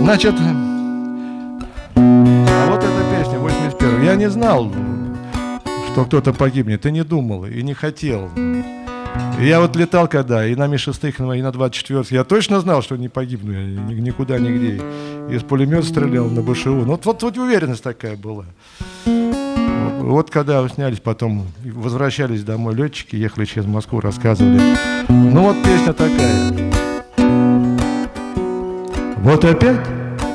Значит, а вот эта песня, 81 Я не знал, что кто-то погибнет, и не думал, и не хотел. Я вот летал когда, и на Ми-6, и на 24 я точно знал, что не погибну я никуда, нигде. Из пулемета стрелял на БШУ. Ну, вот, вот, уверенность такая была. Вот когда снялись, потом возвращались домой летчики, ехали через Москву, рассказывали. Ну вот песня такая. Вот опять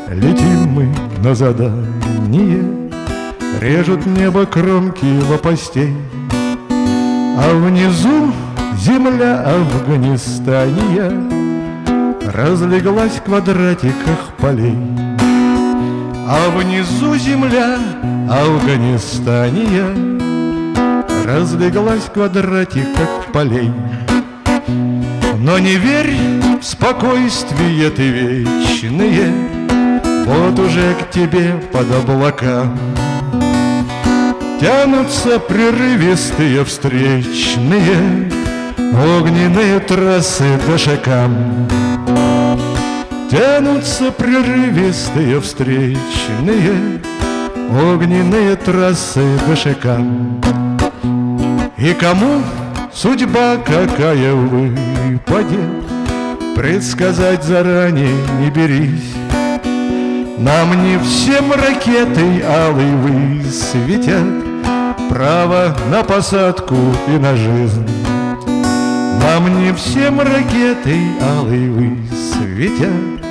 летим мы на задание, Режут небо кромки лопастей, А внизу земля Афганистания Разлеглась в квадратиках полей. А внизу земля Афганистания Разлеглась в квадратиках полей. Но не верь в спокойствие ты вечные, Вот уже к тебе под облакам Тянутся прерывистые встречные Огненные трассы по шагам Тянутся прерывистые встречные Огненные трассы по шагам И кому судьба какая выпадет Предсказать заранее не берись. Нам не всем ракетой алый высветят. Право на посадку и на жизнь. Нам не всем ракетой алый высветят.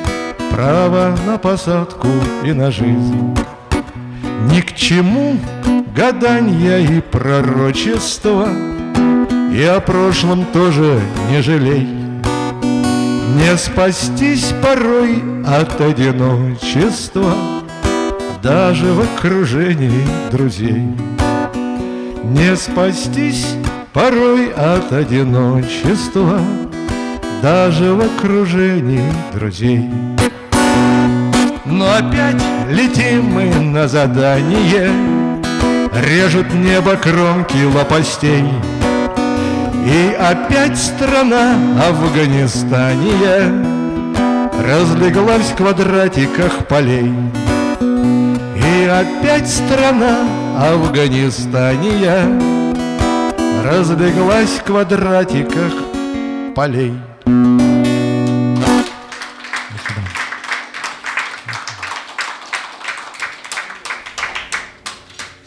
Право на посадку и на жизнь. Ни к чему гаданья и пророчества И о прошлом тоже не жалей. Не спастись порой от одиночества Даже в окружении друзей. Не спастись порой от одиночества Даже в окружении друзей. Но опять летим мы на задание. Режут небо кромки лопастей И опять страна Афганистания Разлеглась в квадратиках полей. И опять страна Афганистания Разбеглась в квадратиках полей